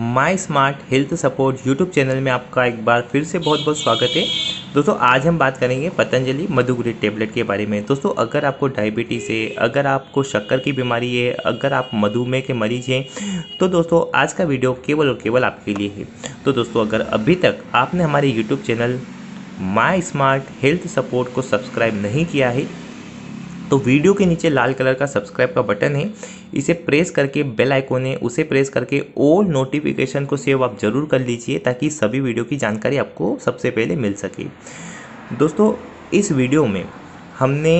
My smart health support YouTube channel में आपका एक बार फिर से बहुत बहुत स्वागत है। दोस्तों, आज हम बात करेंगे पतंजलि मधुग्रिड टेबलेट के बारे में। दोस्तों, अगर आपको डायबिटीज़ है, अगर आपको शक्कर की बीमारी है, अगर आप मधुमेह के मरीज़ हैं तो दोस्तों, आज का वीडियो केवल और केवल आपके लिए है। तो दोस्तों, अगर अभी तक आपने हमारे YouTube channel my smart health support को सब्सक्राइब नहीं किया है तो वीडियो के नीचे लाल कलर का सब्सक्राइब का बटन है। इसे प्रेस करके, बेल आइकोन है, उसे प्रेस करके ऑल नोटिफिकेशन को सेव आप ज़रूर कर लीजिए ताकि सभी वीडियो की जानकारी आपको सबसे पहले मिल सके। दोस्तों, इस वीडियो में हमने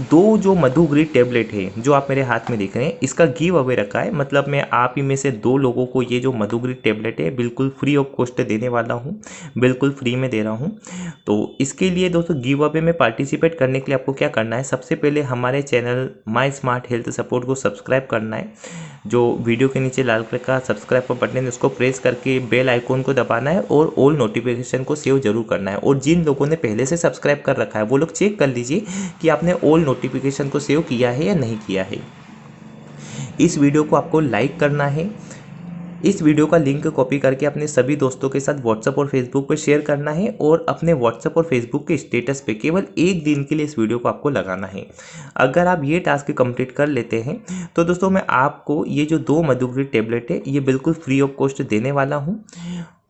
दो जो मधुग्रीड टेबलेट है, जो आप मेरे हाथ में देख रहे हैं, इसका गिव अवे रखा है। मतलब मैं आप ही में से दो लोगों को ये जो मधुग्रीड टेबलेट है, बिल्कुल फ्री ऑफ़ कॉस्ट देने वाला हूँ, बिल्कुल फ्री में दे रहा हूँ। तो इसके लिए दोस्तों गिव अवे में पार्टिसिपेट करने के लिए आपको क्या करना है, सबसे पहले हमारे channel my smart health support को सब्सक्राइब करना है। जो वीडियो के नीचे लाल कलर का सब्सक्राइब का बटन है, उसको प्रेस करके बेल आइकॉन को दबाना है और ऑल नोटिफिकेशन को सेव ज़रूर करना है। और जिन लोगों ने पहले से सब्सक्राइब कर रखा है, वो लोग चेक कर लीजिए कि आपने ऑल नोटिफिकेशन को सेव किया है या नहीं किया है। इस वीडियो को आपको लाइक करना है। इस वीडियो का लिंक कॉपी करके अपने सभी दोस्तों के साथ व्हाट्सअप और फेसबुक पर शेयर करना है और अपने व्हाट्सअप और फेसबुक के स्टेटस पे केवल एक दिन के लिए इस वीडियो को आपको लगाना है। अगर आप ये टास्क कंप्लीट कर लेते हैं तो दोस्तों मैं आपको ये जो दो मधुग्री टेबलेट है, ये बिल्कुल फ्री ऑफ़ कॉस्ट देने वाला हूँ।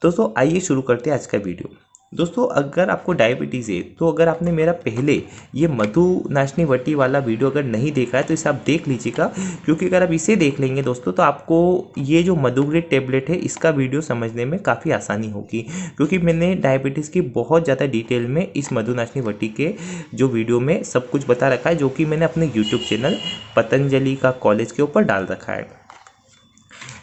दोस्तों आइए शुरू करते हैं आज का वीडियो दोस्तों, अगर आपको डायबिटीज़ है तो अगर आपने मेरा पहले ये मधु नाशनी वटी वाला वीडियो अगर नहीं देखा है तो इसे आप देख लीजिएगा। क्योंकि अगर आप इसे देख लेंगे दोस्तों तो आपको ये जो मधुग्रेड टेबलेट है, इसका वीडियो समझने में काफ़ी आसानी होगी। क्योंकि मैंने डायबिटीज़ की बहुत ज़्यादा डिटेल में इस मधु नाशनी वटी के जो वीडियो में सब कुछ बता रखा है, जो कि मैंने अपने यूट्यूब चैनल पतंजलि का कॉलेज के ऊपर डाल रखा है।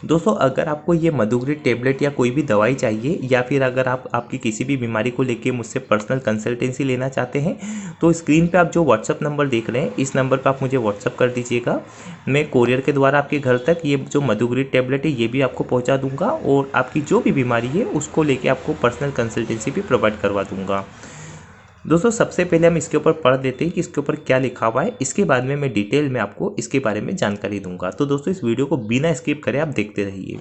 दोस्तों, अगर आपको ये मधुग्रिड टेबलेट या कोई भी दवाई चाहिए, या फिर अगर आप, आपकी किसी भी बीमारी को लेके मुझसे पर्सनल कंसल्टेंसी लेना चाहते हैं तो स्क्रीन पे आप जो व्हाट्सअप नंबर देख रहे हैं, इस नंबर पर आप मुझे व्हाट्सअप कर दीजिएगा। मैं कोरियर के द्वारा आपके घर तक ये जो मधुग्रिड टेबलेट है, ये भी आपको पहुँचा दूँगा और आपकी जो भी बीमारी है, उसको लेके आपको पर्सनल कंसल्टेंसी भी प्रोवाइड करवा दूँगा। दोस्तों, सबसे पहले हम इसके ऊपर पढ़ देते हैं कि इसके ऊपर क्या लिखा हुआ है। इसके बाद में मैं डिटेल में आपको इसके बारे में जानकारी दूँगा। तो दोस्तों, इस वीडियो को बिना स्किप करें आप देखते रहिए।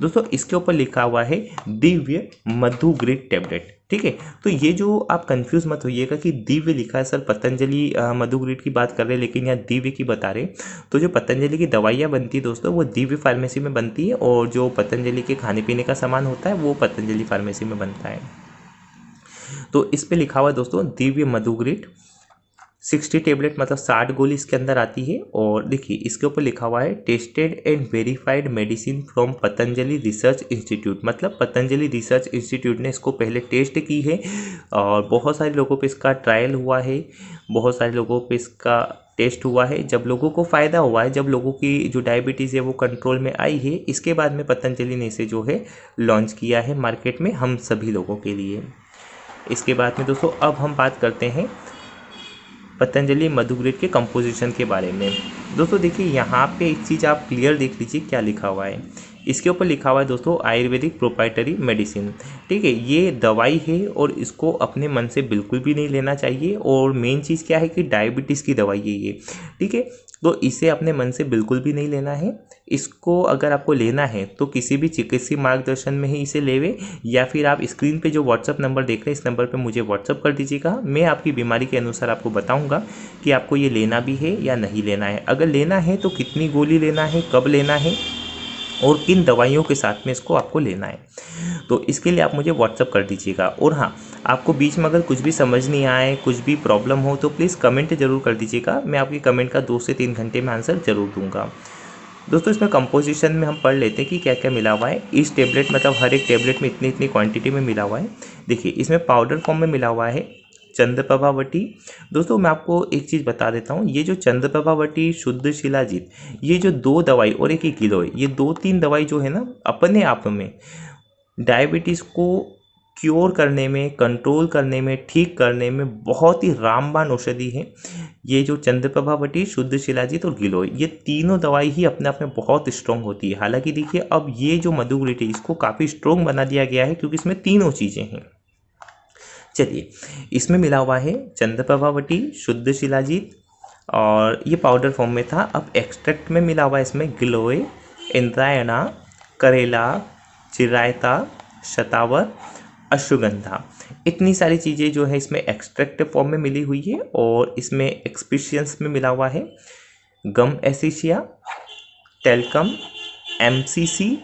दोस्तों, इसके ऊपर लिखा हुआ है, दिव्य मधु ग्रिड टेबलेट। ठीक है? तो ये जो आप कंफ्यूज मत होइएगा कि दिव्य लिखा है। सर, पतंजलि मधु ग्रिड की बात कर रहे हैं, लेकिन यहाँ दिव्य की बता रहे तो जो पतंजलि की दवाइयाँ बनती है दोस्तों, वो दिव्य फार्मेसी में बनती है, और जो पतंजलि के खाने पीने का सामान होता है, वो पतंजलि फार्मेसी में बनता है। तो इस पर लिखा हुआ है दोस्तों, दिव्य मधुग्रिट। सिक्सटी टेबलेट मतलब साठ गोली इसके अंदर आती है। और देखिए, इसके ऊपर लिखा हुआ है, tested and verified medicine from Patanjali research institute. मतलब पतंजलि रिसर्च इंस्टीट्यूट ने इसको पहले टेस्ट की है। और बहुत सारे लोगों पे इसका ट्रायल हुआ है। बहुत सारे लोगों पे इसका टेस्ट हुआ है। जब लोगों को फ़ायदा हुआ है, जब लोगों की जो डायबिटीज़ है वो कंट्रोल में आई है, इसके बाद में पतंजलि ने इसे जो है, लॉन्च किया है मार्केट में हम सभी लोगों के लिए। इसके बाद में दोस्तों, अब हम बात करते हैं पतंजलि मधुग्रेड के कंपोजिशन के बारे में। दोस्तों, देखिए, यहाँ पे एक चीज़ आप क्लियर देख लीजिए, क्या लिखा हुआ है। इसके ऊपर लिखा हुआ है दोस्तों, आयुर्वेदिक प्रोपाइटरी मेडिसिन ठीक है, ये दवाई है और इसको अपने मन से बिल्कुल भी नहीं लेना चाहिए और मेन चीज़ क्या है कि डायबिटीज़ की दवाई है ये। ठीक है तो इसे अपने मन से बिल्कुल भी नहीं लेना है। इसको अगर आपको लेना है तो किसी भी चिकित्सीय मार्गदर्शन में ही इसे लेवे, या फिर आप स्क्रीन पे जो व्हाट्सअप नंबर देख रहे हैं, इस नंबर पे मुझे व्हाट्सअप कर दीजिएगा। मैं आपकी बीमारी के अनुसार आपको बताऊँगा कि आपको ये लेना भी है या नहीं लेना है। अगर लेना है तो कितनी गोली लेना है, कब लेना है और किन दवाइयों के साथ में इसको आपको लेना है। तो इसके लिए आप मुझे व्हाट्सअप कर दीजिएगा। और हाँ आपको बीच में अगर कुछ भी समझ नहीं आए, कुछ भी प्रॉब्लम हो तो प्लीज़ कमेंट ज़रूर कर दीजिएगा। मैं आपकी कमेंट का दो से तीन घंटे में आंसर ज़रूर दूँगा। दोस्तों, इसमें कंपोजिशन में हम पढ़ लेते हैं कि क्या क्या मिला हुआ है। इस टेबलेट मतलब हर एक टेबलेट में इतनी इतनी क्वांटिटी में मिला हुआ है। देखिए, इसमें पाउडर फॉर्म में मिला हुआ है। चंद्रप्रभावटी दोस्तों, मैं आपको एक चीज़ बता देता हूँ। ये जो चंद्रप्रभावटी शुद्ध शिलाजीत ये जो दो दवाई और एक ही किलो है, ये दो तीन दवाई जो है ना, अपने आप में डायबिटीज़ को क्योर करने में, कंट्रोल करने में, ठीक करने में बहुत ही रामबान औषधि है। ये जो चंद्रप्रभावटी शुद्ध शिलाजीत और गिलोय ये तीनों दवाई ही अपने आप में बहुत स्ट्रॉन्ग होती है। हालाँकि देखिए, अब ये जो मधुग्रिटी इसको काफ़ी स्ट्रॉन्ग बना दिया गया है क्योंकि इसमें तीनों चीज़ें हैं। चलिए, इसमें मिला हुआ है चंद्रप्रभावटी शुद्ध शिलाजीत, और ये पाउडर फॉर्म में था। अब एक्सट्रैक्ट में मिला हुआ है इसमें गिलोय इंद्रायणा, करेला, चिरायता, शतावर, अश्वगंधा। इतनी सारी चीज़ें जो है इसमें एक्सट्रैक्ट फॉर्म में मिली हुई है, और इसमें एक्सपीशियंस में मिला हुआ है। गम एसिशिया टेलकम एमसीसी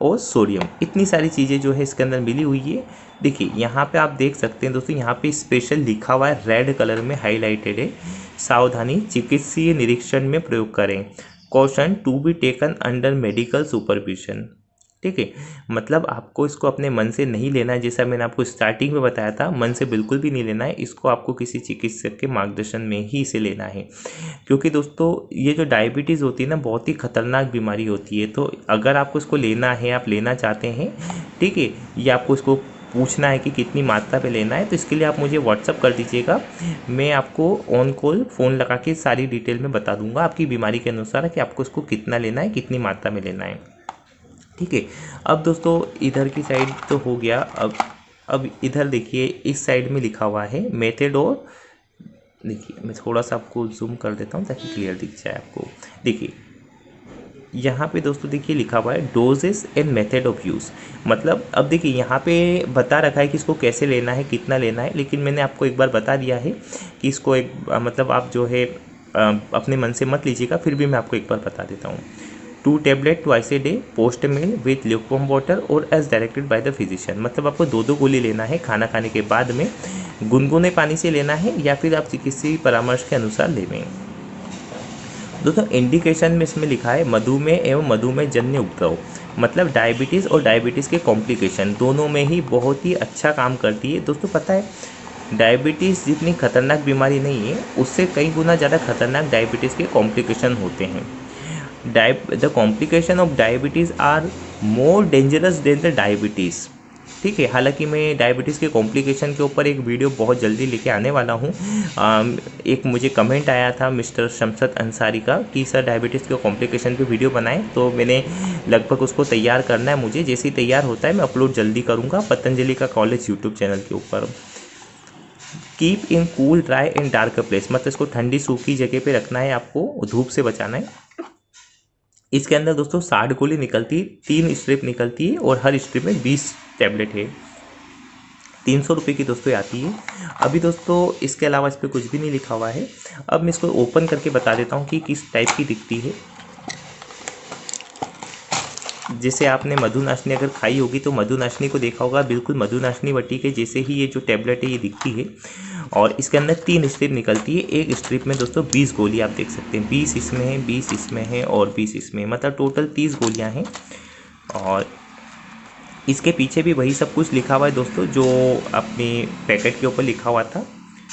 और सोडियम। इतनी सारी चीज़ें जो है इसके अंदर मिली हुई है। देखिए, यहाँ पे आप देख सकते हैं दोस्तों, यहाँ पे स्पेशल लिखा हुआ है रेड कलर में हाईलाइटेड है। सावधानी चिकित्सीय निरीक्षण में प्रयोग करें। Caution to be taken under medical supervision ठीक है? मतलब आपको इसको अपने मन से नहीं लेना है, जैसा मैंने आपको स्टार्टिंग में बताया था, मन से बिल्कुल भी नहीं लेना है, इसको आपको किसी चिकित्सक के मार्गदर्शन में ही इसे लेना है। क्योंकि दोस्तों, ये जो डायबिटीज़ होती है ना, बहुत ही खतरनाक बीमारी होती है। तो अगर आपको इसको लेना है, आप लेना चाहते हैं, ठीक है, या आपको इसको पूछना है कि कितनी मात्रा पे लेना है तो इसके लिए आप मुझे व्हाट्सअप कर दीजिएगा। मैं आपको ऑन कॉल फ़ोन लगा के सारी डिटेल में बता दूँगा आपकी बीमारी के अनुसार कि आपको इसको कितना लेना है, कितनी मात्रा में लेना है। ठीक है। अब दोस्तों, इधर की साइड तो हो गया। अब अब इधर देखिए, इस साइड में लिखा हुआ है मेथड और देखिए, मैं थोड़ा सा आपको जूम कर देता हूँ ताकि क्लियर दिख जाए आपको। देखिए, यहाँ पे दोस्तों देखिए लिखा हुआ है doses and method of use मतलब अब देखिए, यहाँ पे बता रखा है कि इसको कैसे लेना है, कितना लेना है, लेकिन मैंने आपको एक बार बता दिया है कि इसको एक मतलब आप जो है अपने मन से मत लीजिएगा, फिर भी मैं आपको एक बार बता देता हूँ। Two tablet twice a day post meal with lukewarm water और as directed by the physician मतलब आपको दो दो गोली लेना है खाना खाने के बाद में, गुनगुने पानी से लेना है या फिर आप चिकित्सीय परामर्श के अनुसार लेवें दोस्तों इंडिकेशन में इसमें लिखा है, मधुमेह एवं मधुमेह जन्य उपद्रव। मतलब डायबिटीज़ और डायबिटीज़ के कॉम्प्लिकेशन दोनों में ही बहुत ही अच्छा काम करती है। दोस्तों, पता है डायबिटीज़ जितनी खतरनाक बीमारी नहीं है, उससे कई गुना ज़्यादा खतरनाक डायबिटीज़ के कॉम्प्लिकेशन होते हैं। The complication of diabetes are more dangerous than the diabetes ठीक है, हालाँकि मैं डायबिटीज़ के कॉम्प्लिकेशन के ऊपर एक वीडियो बहुत जल्दी लेके आने वाला हूँ। एक मुझे कमेंट आया था मिस्टर शमसद अंसारी का कि, सर डायबिटीज़ के कॉम्प्लिकेशन पे वीडियो बनाएँ। तो मैंने लगभग उसको तैयार करना है मुझे। जैसे ही तैयार होता है, मैं अपलोड जल्दी करूँगा पतंजलि का कॉलेज यूट्यूब चैनल के ऊपर। Keep in cool dry in dark place मतलब इसको ठंडी सूखी जगह पे रखना है, आपको धूप से बचाना है। इसके अंदर दोस्तों साठ गोली निकलती है तीन स्ट्रिप निकलती है और हर स्ट्रिप में बीस टैबलेट है। तीन सौ रुपये की दोस्तों आती है। अभी दोस्तों इसके अलावा इस पर कुछ भी नहीं लिखा हुआ है। अब मैं इसको ओपन करके बता देता हूँ कि किस टाइप की दिखती है। जैसे आपने मधुनाशनी अगर खाई होगी तो मधुनाशनी को देखा होगा। बिल्कुल मधुनाशनी वटी के जैसे ही ये जो टैबलेट है ये दिखती है। और इसके अंदर तीन स्ट्रिप निकलती है। एक स्ट्रिप में दोस्तों बीस गोली आप देख सकते हैं। बीस इसमें है, बीस इसमें है और बीस इसमें मतलब टोटल तीस गोलियाँ हैं। और इसके पीछे भी वही सब कुछ लिखा हुआ है दोस्तों, जो अपने पैकेट के ऊपर लिखा हुआ था।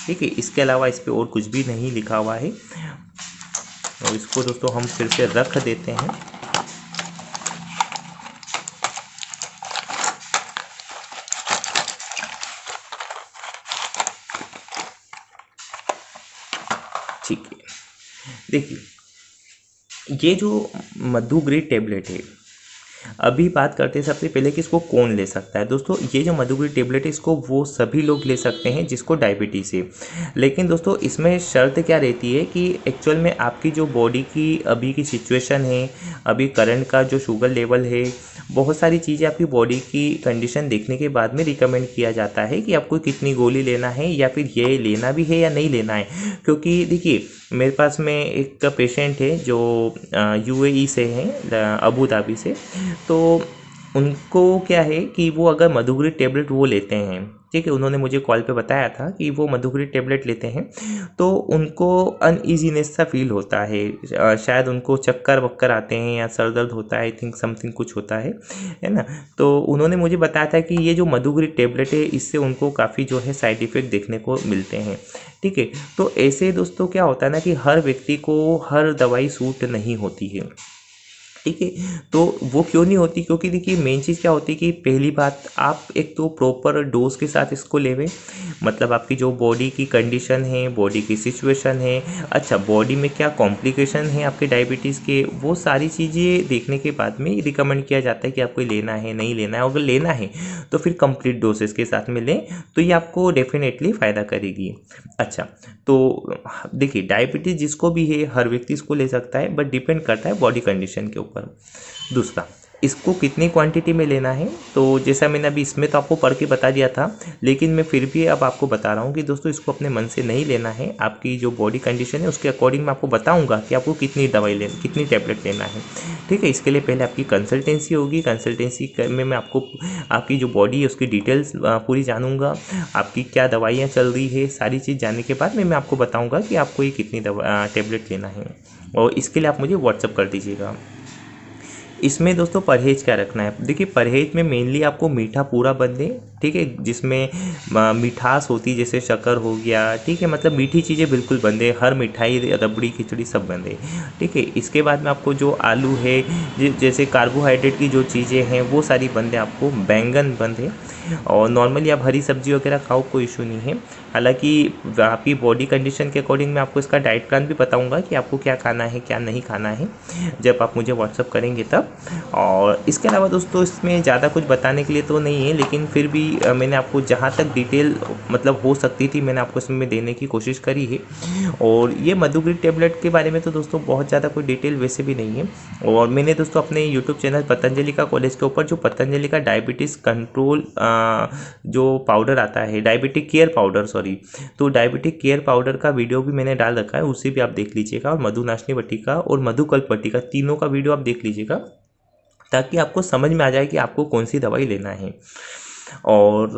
ठीक है, इसके अलावा इस पर और कुछ भी नहीं लिखा हुआ है। और इसको दोस्तों हम फिर से रख देते हैं। ठीक है। देखिए ये जो मधु ग्रेड टेबलेट है अभी बात करते हैं सबसे पहले कि इसको कौन ले सकता है। दोस्तों, ये जो मधुग्री टेबलेट है, इसको वो सभी लोग ले सकते हैं जिसको डायबिटीज़ है। लेकिन दोस्तों, इसमें शर्त क्या रहती है कि एक्चुअल में आपकी जो बॉडी की अभी की सिचुएशन है, अभी करंट का जो शुगर लेवल है, बहुत सारी चीज़ें आपकी बॉडी की कंडीशन देखने के बाद में रिकमेंड किया जाता है कि आपको कितनी गोली लेना है या फिर ये लेना भी है या नहीं लेना है। क्योंकि देखिए, मेरे पास में एक पेशेंट है जो यूएई से हैं अबू धाबी से। तो उनको क्या है कि वो अगर मधुगरी टेबलेट वो लेते हैं, ठीक है, उन्होंने मुझे कॉल पे बताया था कि वो मधुगरी टेबलेट लेते हैं तो उनको अनईजीनेस सा फील होता है। शायद उनको चक्कर वक्कर आते हैं या सर दर्द होता है आई थिंक समथिंग कुछ होता है है ना? तो उन्होंने मुझे बताया था कि ये जो मधुगरी टेबलेट है, इससे उनको काफ़ी जो है साइड इफ़ेक्ट देखने को मिलते हैं, ठीक है? तो ऐसे दोस्तों क्या होता है ना कि हर व्यक्ति को हर दवाई सूट नहीं होती है। ठीक है तो वो क्यों नहीं होती? क्योंकि देखिए मेन चीज़ क्या होती है कि पहली बात, आप एक तो प्रॉपर डोज के साथ इसको लेवें। मतलब आपकी जो बॉडी की कंडीशन है बॉडी की सिचुएशन है अच्छा बॉडी में क्या कॉम्प्लिकेशन है आपके डायबिटीज़ के, वो सारी चीज़ें देखने के बाद में रिकमेंड किया जाता है कि आपको लेना है, नहीं लेना है। अगर लेना है तो फिर कंप्लीट डोसेस के साथ में लें तो ये आपको डेफिनेटली फ़ायदा करेगी। अच्छा तो देखिए डायबिटीज़ जिसको भी है, हर व्यक्ति इसको ले सकता है बट डिपेंड करता है बॉडी कंडीशन के ऊपर। दूसरा, इसको कितनी क्वांटिटी में लेना है? तो जैसा मैंने अभी इसमें तो आपको पढ़ के बता दिया था, लेकिन मैं फिर भी अब आपको बता रहा हूँ कि दोस्तों, इसको अपने मन से नहीं लेना है। आपकी जो बॉडी कंडीशन है, उसके अकॉर्डिंग मैं आपको बताऊँगा कि आपको कितनी दवाई लेना कितनी टैबलेट लेना है। ठीक है, इसके लिए पहले आपकी कंसल्टेंसी होगी। कंसल्टेंसी में मैं आपको, आपकी जो बॉडी है, उसकी डिटेल्स पूरी जानूँगा। आपकी क्या दवाइयाँ चल रही है, सारी चीज़ जानने के बाद में, मैं आपको बताऊँगा कि आपको ये कितनी टेबलेट लेना है। और इसके लिए आप मुझे व्हाट्सअप कर दीजिएगा। इसमें दोस्तों परहेज़ क्या रखना है? देखिए, परहेज़ में मेनली आपको मीठा पूरा बंद दे ठीक है, जिसमें मिठास होती है जैसे शक्कर हो गया, ठीक है मतलब मीठी चीज़ें बिल्कुल बंदे हर मिठाई, रबड़ी, खिचड़ी सब बंदे ठीक है। इसके बाद में आपको जो आलू है जैसे कार्बोहाइड्रेट की जो चीज़ें हैं, वो सारी बंदे आपको बैंगन बंद है। और नॉर्मली आप हरी सब्ज़ी वगैरह खाओ, कोई इशू नहीं है। हालाँकि, आपकी बॉडी कंडीशन के अकॉर्डिंग मैं आपको इसका डाइट प्लान भी बताऊँगा कि आपको क्या खाना है, क्या नहीं खाना है, जब आप मुझे व्हाट्सअप करेंगे तब। और इसके अलावा दोस्तों, इसमें ज़्यादा कुछ बताने के लिए तो नहीं है, लेकिन फिर भी मैंने आपको जहाँ तक डिटेल मतलब हो सकती थी, मैंने आपको इसमें देने की कोशिश करी है। और ये मधुग्री टेबलेट के बारे में तो दोस्तों बहुत ज़्यादा कोई डिटेल वैसे भी नहीं है। और मैंने दोस्तों अपने यूट्यूब चैनल पतंजलि का कॉलेज के ऊपर जो पतंजलि का डायबिटीज़ कंट्रोल जो पाउडर आता है डायबिटिक केयर पाउडर सॉरी तो डायबिटिक केयर पाउडर का वीडियो भी मैंने डाल रखा है, उसे भी आप देख लीजिएगा। और मधुनाशनी बट्टी का और मधुकल्प बट्टी का तीनों का वीडियो आप देख लीजिएगा, ताकि आपको समझ में आ जाए कि आपको कौन सी दवाई लेना है। और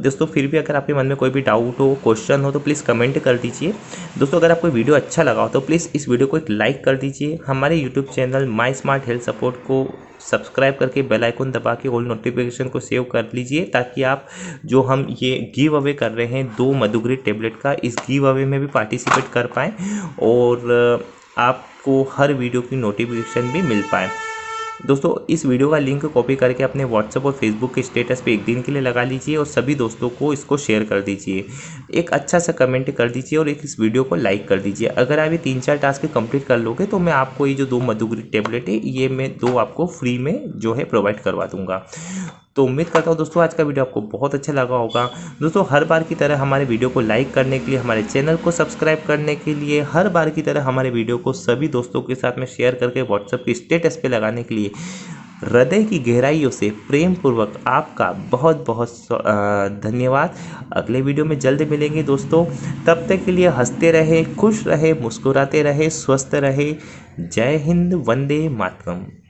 दोस्तों, फिर भी अगर आपके मन में कोई भी डाउट हो क्वेश्चन हो तो प्लीज़ कमेंट कर दीजिए। दोस्तों, अगर आपको वीडियो अच्छा लगा हो तो प्लीज़ इस वीडियो को एक लाइक कर दीजिए। हमारे YouTube channel my smart health support को सब्सक्राइब करके बेल आइकन दबा के ऑल नोटिफिकेशन को सेव कर लीजिए ताकि आप जो हम ये गिव अवे कर रहे हैं, दो मधुग्री टेबलेट का, इस गिव अवे में भी पार्टिसिपेट कर पाएँ और आपको हर वीडियो की नोटिफिकेशन भी मिल पाए। दोस्तों, इस वीडियो का लिंक कॉपी करके अपने व्हाट्सएप और फेसबुक के स्टेटस पे एक दिन के लिए लगा लीजिए और सभी दोस्तों को इसको शेयर कर दीजिए। एक अच्छा सा कमेंट कर दीजिए और एक इस वीडियो को लाइक कर दीजिए। अगर आप ये तीन चार टास्क कंप्लीट कर लोगे तो मैं आपको ये जो दो मधुग्री टेबलेट है, ये मैं दो आपको फ्री में जो है प्रोवाइड करवा दूँगा। तो उम्मीद करता हूँ दोस्तों, आज का वीडियो आपको बहुत अच्छा लगा होगा। दोस्तों, हर बार की तरह हमारे वीडियो को लाइक करने के लिए, हमारे चैनल को सब्सक्राइब करने के लिए, हर बार की तरह हमारे वीडियो को सभी दोस्तों के साथ में शेयर करके व्हाट्सएप के स्टेटस पे लगाने के लिए हृदय की गहराइयों से प्रेम पूर्वक आपका बहुत बहुत धन्यवाद। अगले वीडियो में जल्द मिलेंगे दोस्तों। तब तक के लिए हँसते रहे, खुश रहे, मुस्कुराते रहे, स्वस्थ रहे। जय हिंद, वंदे मातरम।